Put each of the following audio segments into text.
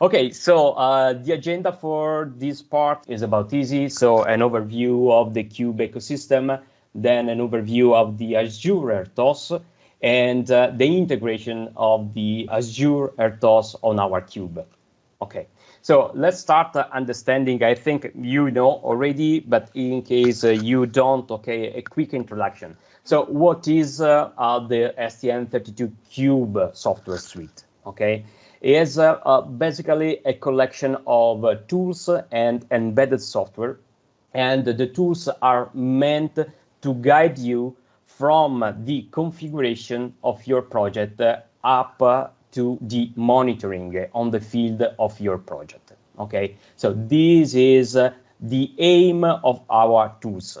Okay, so uh, the agenda for this part is about easy. So an overview of the Cube ecosystem, then an overview of the Azure RTOS, and uh, the integration of the Azure RTOS on our Cube. Okay, so let's start understanding. I think you know already, but in case uh, you don't, okay, a quick introduction. So what is uh, the STM32 Cube software suite? Okay, is uh, uh, basically a collection of uh, tools and embedded software. And the tools are meant to guide you from the configuration of your project up to the monitoring on the field of your project. Okay, so this is the aim of our tools.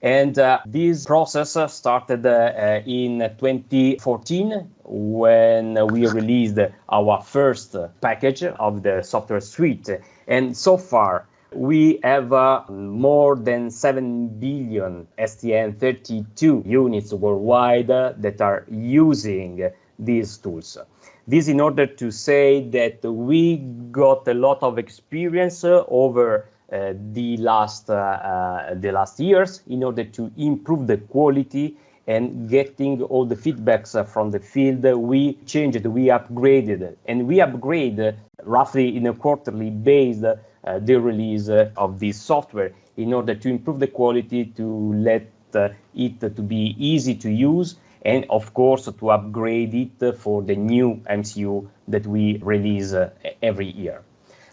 And uh, this process started uh, in 2014 when we released our first package of the software suite. And so far, we have uh, more than 7 billion STM32 units worldwide that are using these tools. This in order to say that we got a lot of experience over the last uh, uh, the last years in order to improve the quality and getting all the feedbacks from the field, we changed, we upgraded, and we upgrade roughly in a quarterly base uh, the release of this software in order to improve the quality, to let uh, it to be easy to use, and of course to upgrade it for the new MCU that we release uh, every year.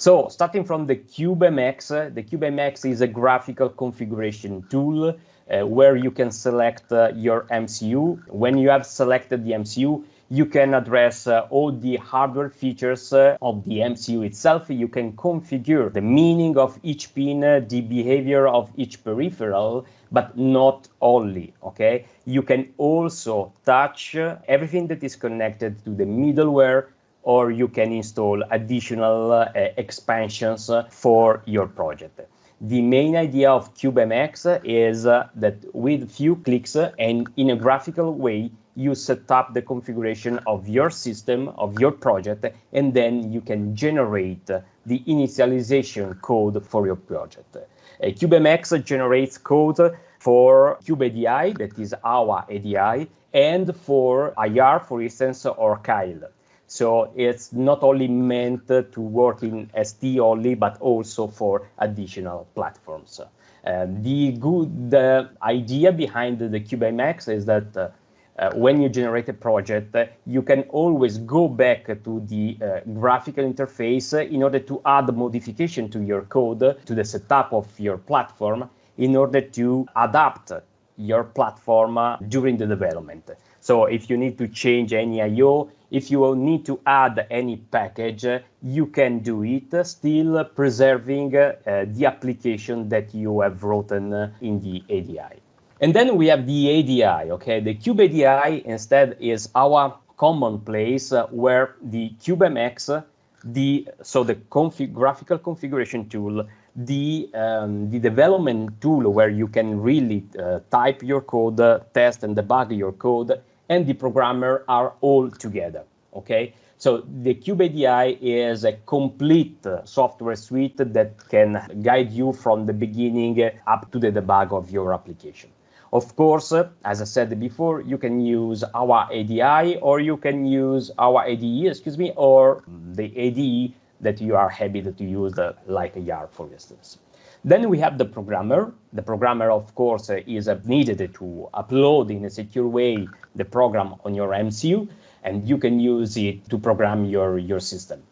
So starting from the CubeMX, uh, the CubeMX is a graphical configuration tool uh, where you can select uh, your MCU. When you have selected the MCU, you can address uh, all the hardware features uh, of the MCU itself. You can configure the meaning of each pin, uh, the behavior of each peripheral, but not only, okay? You can also touch everything that is connected to the middleware or you can install additional uh, expansions for your project. The main idea of CubeMX is uh, that with few clicks and in a graphical way, you set up the configuration of your system, of your project, and then you can generate the initialization code for your project. Uh, CubeMX generates code for CubeIDE, that is our ADI, and for IAR, for instance, or Keil. So it's not only meant to work in ST only, but also for additional platforms. Uh, the good uh, idea behind the CubeMX is that uh, uh, when you generate a project, uh, you can always go back to the graphical interface in order to add modification to your code, to the setup of your platform, in order to adapt your platform during the development. So if you need to change any I.O., if you need to add any package, you can do it, still preserving uh, the application that you have written in the ADI. And then we have the ADI, okay? The Cube IDE instead is our common place uh, where the CubeMX, the so the config, graphical configuration tool, the um, the development tool where you can really uh, type your code, uh, test and debug your code, and the programmer are all together, okay? So the CubeIDE is a complete software suite that can guide you from the beginning up to the debug of your application. Of course, as I said before, you can use our ADI or you can use our ADE, excuse me, or the ADE that you are happy to use, like a YAR, for instance. Then we have the programmer. The programmer, of course, uh, is uh, needed to upload in a secure way the program on your MCU, and you can use it to program your, your system.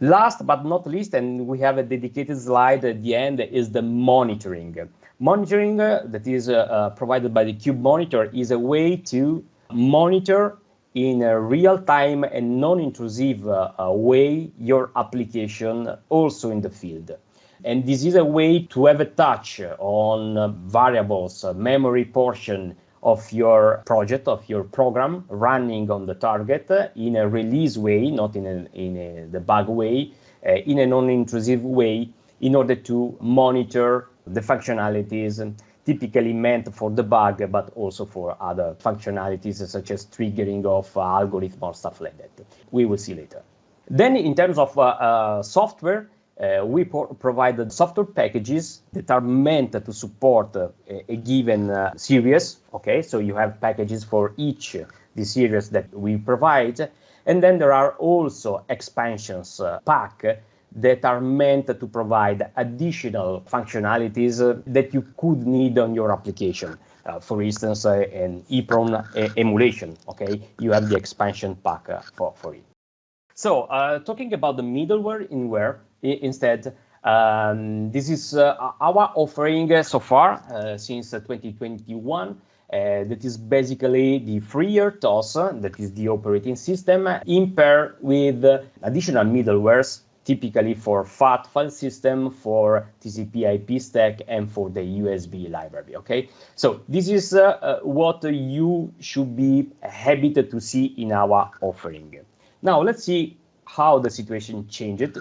Last but not least, and we have a dedicated slide at the end, is the monitoring. Monitoring uh, that is uh, uh, provided by the Cube Monitor is a way to monitor in a real-time and non-intrusive uh, way your application also in the field. And this is a way to have a touch on variables, memory portion of your project, of your program running on the target in a release way, not in a, in a debug way, uh, in a non-intrusive way, in order to monitor the functionalities typically meant for debug, but also for other functionalities such as triggering of uh, algorithm or stuff like that. We will see later. Then in terms of uh, uh, software, uh, we provided software packages that are meant to support uh, a, given uh, series. Okay, so you have packages for each the series that we provide. And then there are also expansions uh, pack that are meant to provide additional functionalities uh, that you could need on your application. Uh, for instance, an EEPROM emulation, okay? You have the expansion pack for, for it. So uh, talking about the middleware in Where instead, um, this is uh, our offering so far uh, since 2021. Uh, that is basically the FreeRTOS, that is the operating system, in pair with additional middlewares, typically for FAT file system, for TCP IP stack, and for the USB library, okay? So this is uh, uh, what you should be happy to see in our offering. Now, let's see how the situation changed.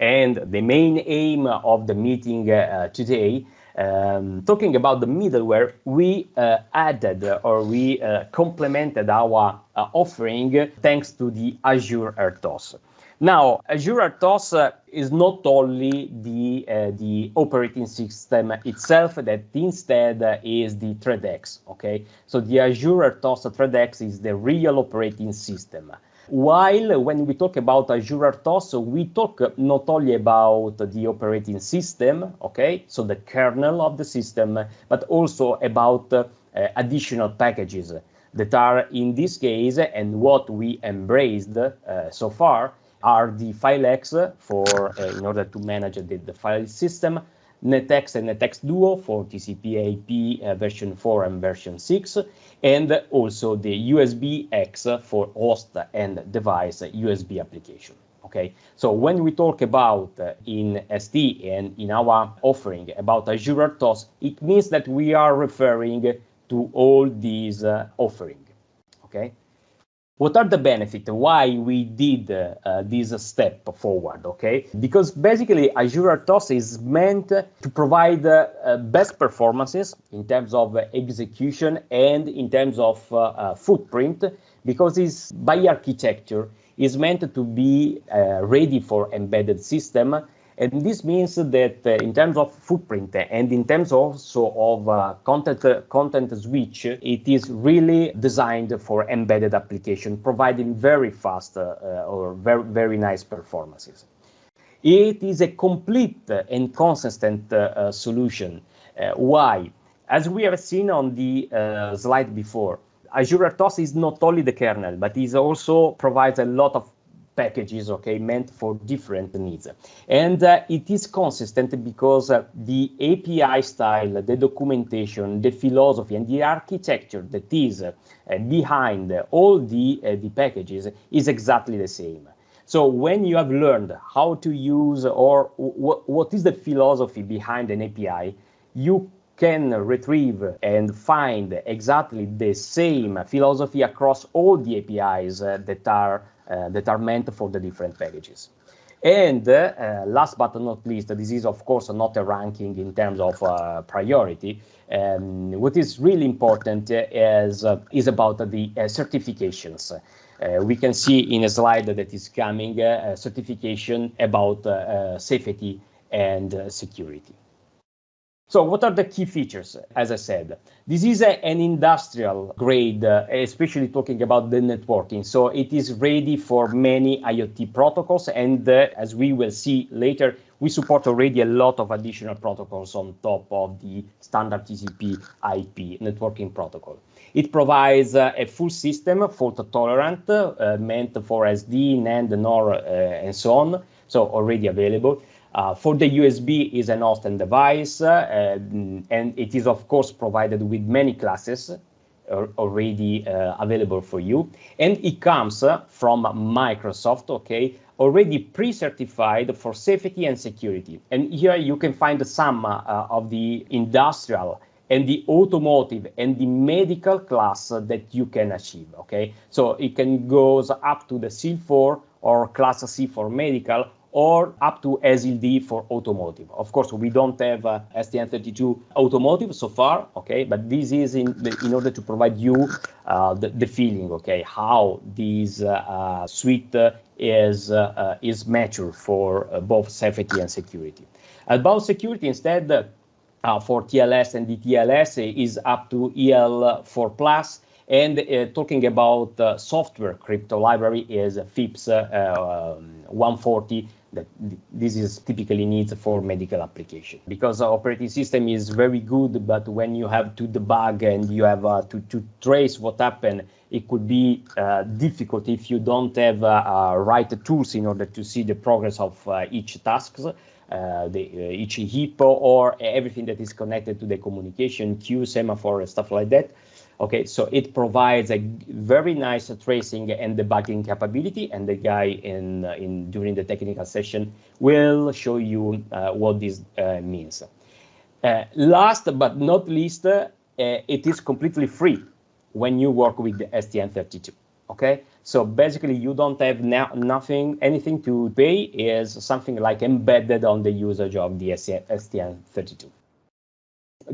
And the main aim of the meeting uh, today, um, talking about the middleware, we uh, added or we uh, complemented our uh, offering thanks to the Azure RTOS. Now, Azure RTOS uh, is not only the, uh, the operating system itself, that instead is the ThreadX, okay? So the Azure RTOS ThreadX is the real operating system. While when we talk about Azure RTOS, we talk not only about the operating system, okay, so the kernel of the system, but also about uh, additional packages that are in this case and what we embraced uh, so far are the FileX for uh, in order to manage the, the file system, NetX and NetX Duo for TCP IP uh, version 4 and version 6, and also the USB X for host and device USB application. Okay, so when we talk about uh, in ST and in our offering about Azure RTOS, it means that we are referring to all these uh, offering. Okay. What are the benefits? Why we did uh, this step forward, okay? Because basically Azure RTOS is meant to provide uh, best performances in terms of execution and in terms of uh, uh footprint, because it's by architecture is meant to be uh, ready for embedded system and this means that uh, in terms of footprint and in terms also of uh, content, uh, context switch, it is really designed for embedded application, providing very fast uh, uh, or very, very nice performances. It is a complete and consistent uh, solution. why? As we have seen on the slide before, Azure RTOS is not only the kernel, but it also provides a lot of packages, okay, meant for different needs. And uh, it is consistent because uh, the API style, the documentation, the philosophy, and the architecture that is uh, behind all the, uh, the packages is exactly the same. So when you have learned how to use or what is the philosophy behind an API, you can retrieve and find exactly the same philosophy across all the APIs uh, that are that are meant for the different packages. And uh, last but not least, this is of course not a ranking in terms of uh, priority. Um, what is really important is, uh, is about the uh, certifications. Uh, we can see in a slide that is coming a certification about safety and security. So what are the key features? As I said, this is a, an industrial grade, uh, especially talking about the networking. So it is ready for many IoT protocols. And uh, as we will see later, we support already a lot of additional protocols on top of the standard TCP IP networking protocol. It provides uh, a full system fault tolerant, meant for SD, NAND, NOR, and so on. So already available. Uh, for the USB is an host and device, uh, and it is of course provided with many classes already uh, available for you. And it comes from Microsoft, okay, already pre-certified for safety and security. And here you can find some uh, of the industrial and the automotive and the medical class that you can achieve, okay? So it can goes up to the C4 or class C for medical or up to ASIL D for automotive. Of course, we don't have uh, STM32 automotive so far, okay, but this is in, in order to provide you uh, the, the, feeling, okay, how this uh, uh suite is, uh, is mature for both safety and security. About security, instead, for TLS and DTLS is up to EAL4 plus and uh, talking about uh, software crypto library is FIPS uh, um, 140 that this is typically needs for medical application because operating system is very good but when you have to debug and you have uh, to, to trace what happened it could be uh, difficult if you don't have uh, right tools in order to see the progress of each tasks the, each hippo or everything that is connected to the communication queue, semaphore, stuff like that. Okay, so it provides a very nice tracing and debugging capability, and the guy in uh, in during the technical session will show you uh, what this uh, means. Uh, last but not least, uh, it is completely free when you work with the STM32. Okay, so basically you don't have nothing, anything to pay. Is something like embedded on the usage of the STM32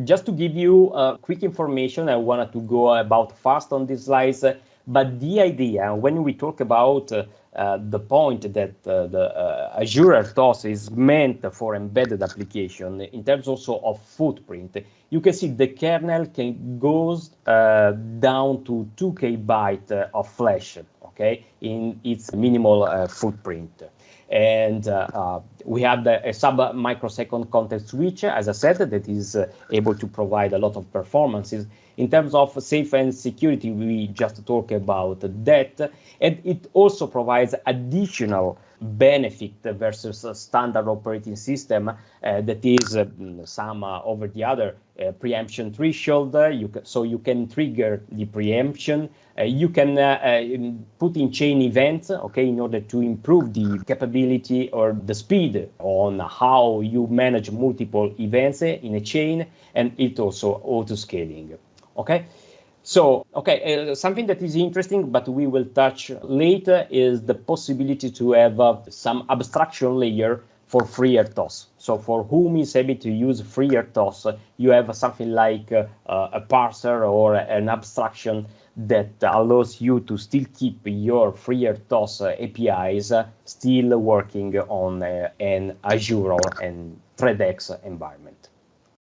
just to give you uh, quick information, I wanted to go about fast on these slides, but the idea when we talk about uh, uh, the point that uh, the uh, Azure RTOS is meant for embedded application in terms also of footprint, you can see the kernel can goes uh, down to 2K byte of flash, okay, in its minimal footprint and uh, uh, we have the, a sub microsecond context switch, as I said, that is uh, able to provide a lot of performances. In terms of safe and security, we just talk about that, and it also provides additional benefit versus a standard operating system uh, that is uh, some uh, over the other preemption threshold. You so you can trigger the preemption. You can uh, put in chain events, okay, in order to improve the capability or the speed on how you manage multiple events in a chain, and it also auto scaling. Okay. So, okay, uh, something that is interesting, but we will touch later, is the possibility to have uh, some abstraction layer for FreeRTOS. So for whom is able to use FreeRTOS, you have something like uh, a parser or an abstraction that allows you to still keep your FreeRTOS APIs still working on uh, an Azure or an ThreadX environment.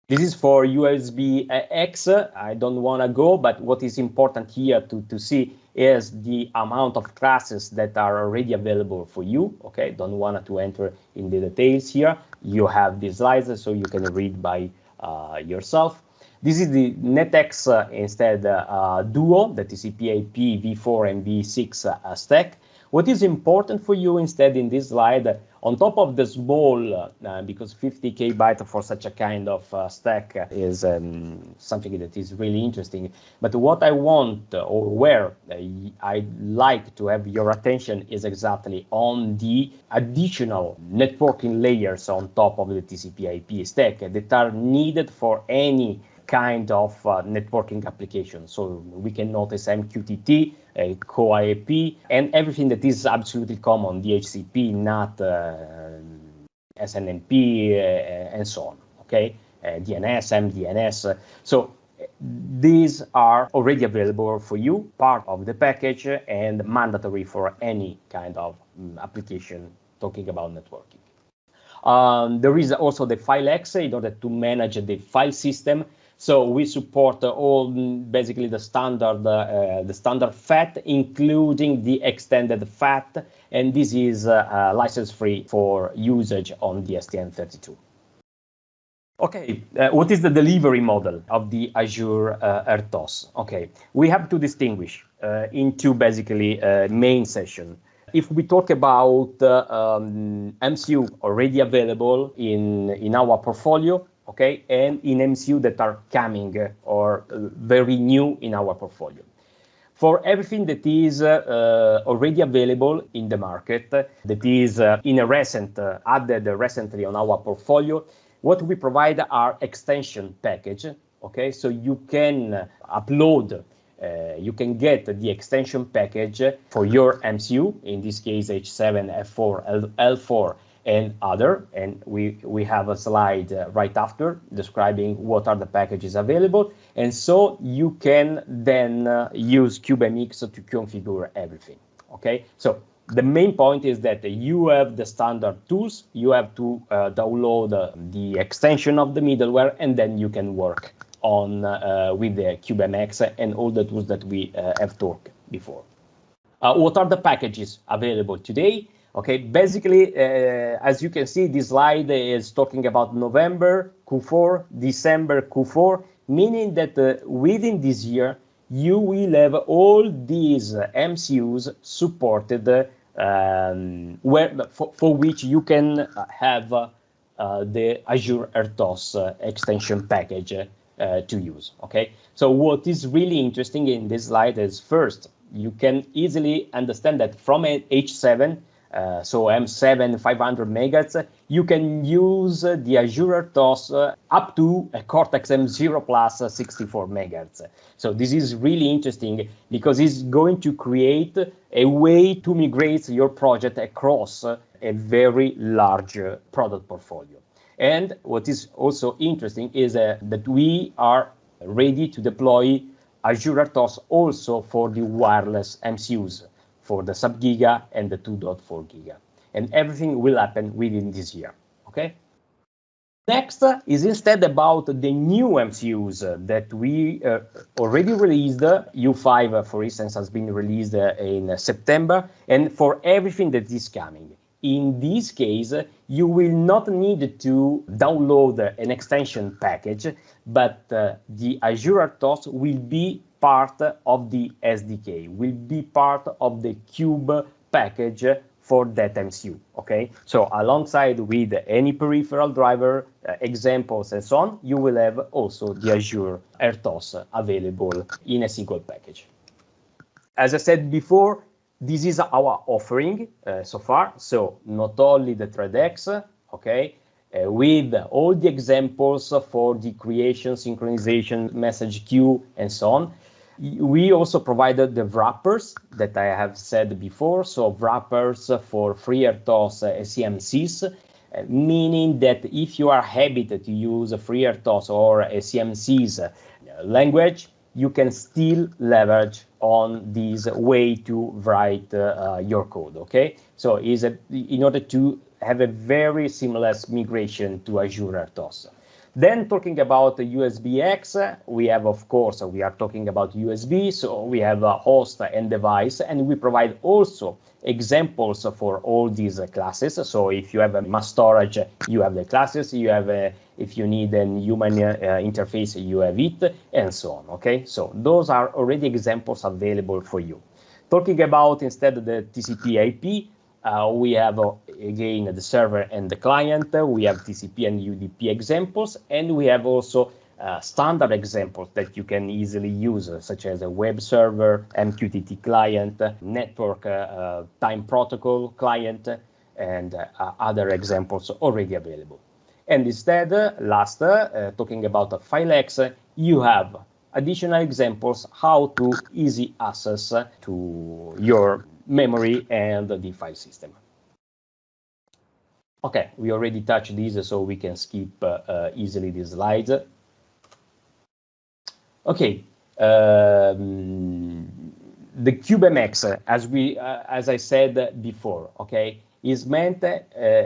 This is for USB X. I don't want to go, but what is important here to, to see is the amount of classes that are already available for you. Okay, don't want to enter in the details here. You have these slides, so you can read by uh, yourself. This is the NetX uh, instead uh, Duo, that is EPIP v4 and v6 uh, stack. What is important for you instead in this slide on top of the small, uh, because 50k byte for such a kind of uh, stack is um, something that is really interesting. But what I want uh, or where I like to have your attention is exactly on the additional networking layers on top of the TCP/IP stack that are needed for any kind of uh, networking application. So we can notice MQTT, uh, CoAP, and everything that is absolutely common, DHCP, NAT, uh, SNMP, uh, and so on, okay? DNS, MDNS. So these are already available for you, part of the package, and mandatory for any kind of um, application talking about networking. Um, there is also the FileX in order to manage the file system so we support all basically the standard uh, the standard FAT, including the extended FAT, and this is uh, uh, license free for usage on the STM32. Okay, uh, what is the delivery model of the Azure uh, RTOS? Okay, we have to distinguish uh, into basically main session. If we talk about um, MCU already available in, in our portfolio, okay, and in MCU that are coming or very new in our portfolio. For everything that is uh, already available in the market, that is uh, in a recent, uh, added recently on our portfolio, what we provide are extension package, okay? So you can upload uh, you can get the extension package for your MCU, in this case H7, F4, L, L4, and other. And we, we have a slide uh, right after describing what are the packages available. And so you can then uh, use CubeMX to configure everything. Okay, so the main point is that you have the standard tools, you have to uh, download uh, the extension of the middleware, and then you can work on uh, with the CubeMX and all the tools that we uh, have talked before. Uh, what are the packages available today? Okay, basically, as you can see, this slide is talking about November Q4, December Q4, meaning that within this year, you will have all these MCUs supported um, where, for, for, which you can have uh, the Azure RTOS extension package uh, to use. Okay, so what is really interesting in this slide is first, you can easily understand that from an H7 uh, so M7 500 megahertz, you can use the Azure RTOS uh, up to a Cortex M0 plus 64 megahertz. So this is really interesting because it's going to create a way to migrate your project across a very large product portfolio. And what is also interesting is uh, that we are ready to deploy Azure RTOS also for the wireless MCUs for the sub-giga and the 2.4 giga. And everything will happen within this year, okay? Next is instead about the new MCUs that we uh, already released. U5, for instance, has been released uh, in September, and for everything that is coming. In this case, you will not need to download an extension package, but uh, the Azure RTOS will be part of the SDK, will be part of the Cube package for that MCU, okay? So alongside with any peripheral driver uh, examples and so on, you will have also the Azure RTOS available in a single package. As I said before, this is our offering uh, so far. So not only the ThreadX, okay, uh, with all the examples for the creation, synchronization, message queue, and so on, we also provided the wrappers that I have said before. So wrappers for FreeRTOS SCMSIS, uh, meaning that if you are habited to use FreeRTOS or uh, language, you can still leverage on this way to write uh, your code, okay? So is a, in order to have a very seamless migration to Azure RTOS. Then talking about USB-X, we have, of course, we are talking about USB, so we have a host and device, and we provide also examples for all these classes. So if you have a mass storage, you have the classes, you have a, if you need a human uh, interface, you have it, and so on, okay? So those are already examples available for you. Talking about instead the TCP IP, uh, we have, uh, again, the server and the client. We have TCP and UDP examples, and we have also uh, standard examples that you can easily use, uh, such as a web server, MQTT client, network uh, uh, time protocol client, and other examples already available. And instead, last, talking about FileX, you have additional examples how to easy access to your memory and the file system. Okay, we already touched these, so we can skip uh, uh, easily these slides. Okay, um, the CubeMX, as we, uh, as I said before, okay, is meant uh,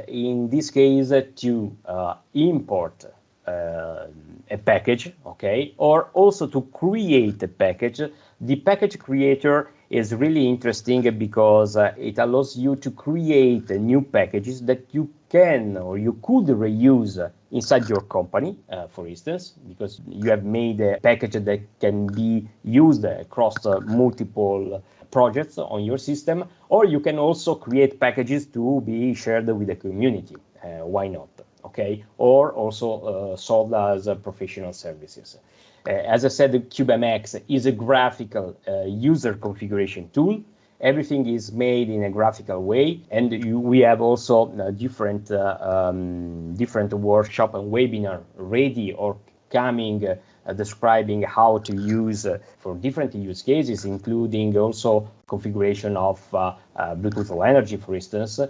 in this case to uh, import uh, a package, okay, or also to create a package. The package creator is really interesting because uh, it allows you to create new packages that you can or you could reuse inside your company, uh, for instance, because you have made a package that can be used across uh, multiple projects on your system, or you can also create packages to be shared with the community. Uh, why not? Okay, or also uh, sold as uh, professional services. Uh, as I said, the CubeMX is a graphical uh, user configuration tool. Everything is made in a graphical way, and you, we have also uh, different um, different workshop and webinar ready or coming uh, describing how to use uh, for different use cases, including also configuration of uh, Bluetooth Low Energy, for instance,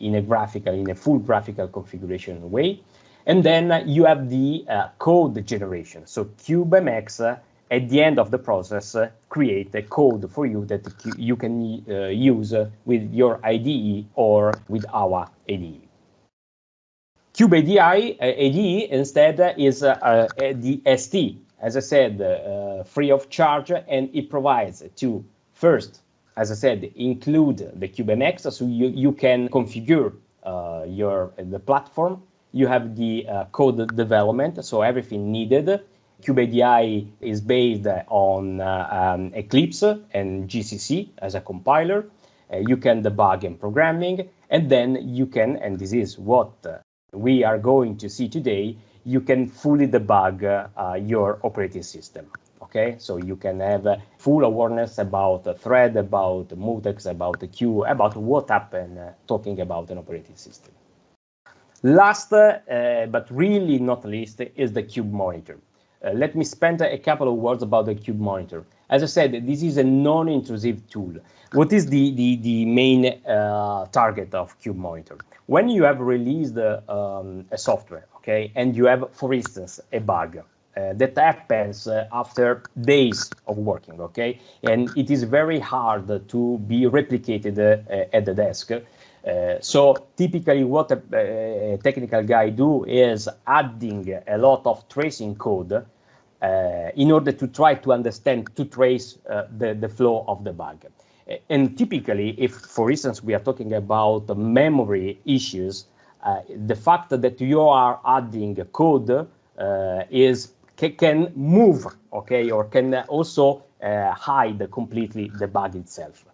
in a graphical, in a full graphical configuration way. And then you have the uh, code generation. So CubeMX, uh, at the end of the process, uh, create a code for you that you can use with your IDE or with our IDE. Cube IDE, ADE instead is the ST, as I said, free of charge, and it provides to first, as I said, include the CubeMX, so you, you can configure uh, your the platform you have the uh, code development, so everything needed. CubeIDE is based on uh, um, Eclipse and GCC as a compiler. Uh, you can debug and programming, and then you can, and this is what uh, we are going to see today, you can fully debug uh, your operating system. Okay, so you can have full awareness about a thread, about mutex, about the queue, about what happened uh, talking about an operating system. Last, uh, but really not least, is the Cube Monitor. Uh, let me spend a couple of words about the Cube Monitor. As I said, this is a non-intrusive tool. What is the, the, the main uh, target of Cube Monitor? When you have released um, a software, okay, and you have, for instance, a bug, uh, that happens uh, after days of working, okay? And it is very hard to be replicated uh, at the desk. Uh, so typically what a, a, technical guy do is adding a lot of tracing code uh, in order to try to understand, to trace uh, the, the flow of the bug. And typically, if, for instance, we are talking about memory issues, uh, the fact that you are adding code uh, is can move, okay, or can also hide completely the bug itself.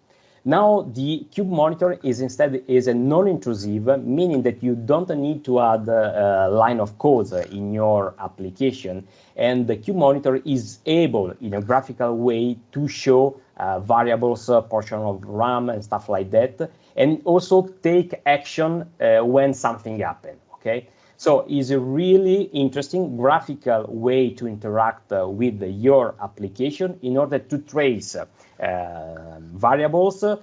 Now the Cube Monitor is instead is a non-intrusive, meaning that you don't need to add a, line of code in your application. And the Cube Monitor is able, in a graphical way, to show uh, variables, uh, portion of RAM and stuff like that, and also take action uh, when something happens. Okay. So it's a really interesting graphical way to interact uh, with your application in order to trace uh, variables uh,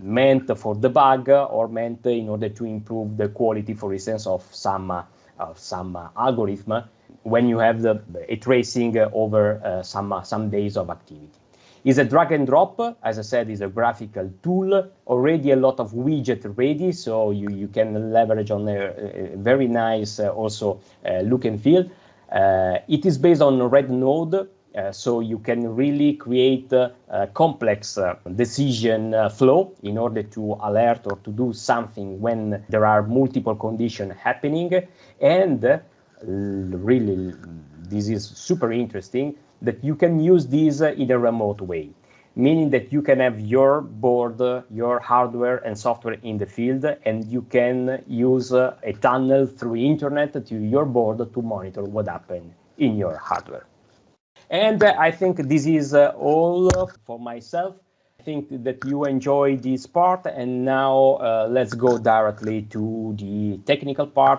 meant for debug or meant in order to improve the quality, for instance, of some uh, of some algorithm when you have the a tracing over some some days of activity is a drag and drop. As I said, is a graphical tool, already a lot of widget ready, so you, you can leverage on a, a very nice uh, also uh, look and feel. Uh, it is based on Red Node, uh, so you can really create uh, a complex uh, decision flow in order to alert or to do something when there are multiple conditions happening. And really, this is super interesting that you can use this in a remote way meaning that you can have your board, your hardware and software in the field, and you can use a tunnel through internet to your board to monitor what happened in your hardware. And uh, I think this is uh, all for myself. I think that you enjoy this part and now uh, let's go directly to the technical part.